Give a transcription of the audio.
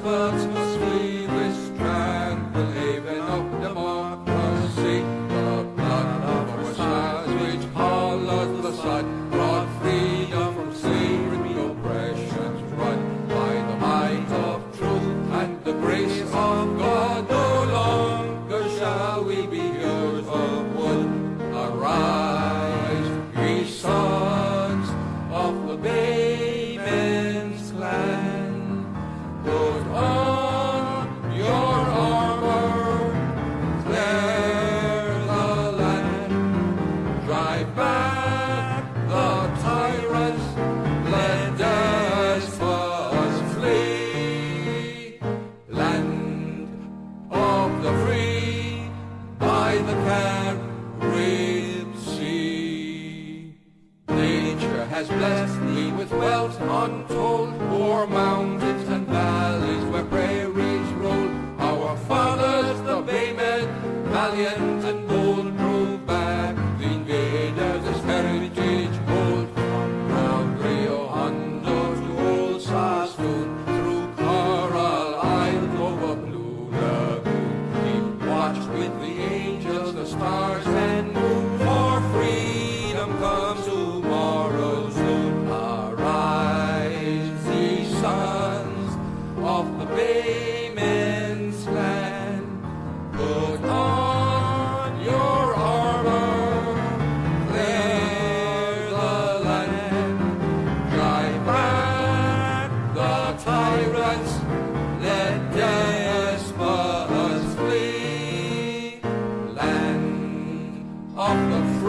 despots must flee this tranquil haven of democracy. The blood of our sires which colours the sun brought freedom from slavery, oppression's run by the might of truth and the grace of God. No longer shall we be heroes of wood. Arise, ye sons of the Baymen's the free, by the Carib Sea. Nature has blessed me with wealth untold, o'er mountains comes tomorrow soon. Arise, sons of the Baymen's put on your armor, clear the land, drive back the tyrants, let despots flee. Land of the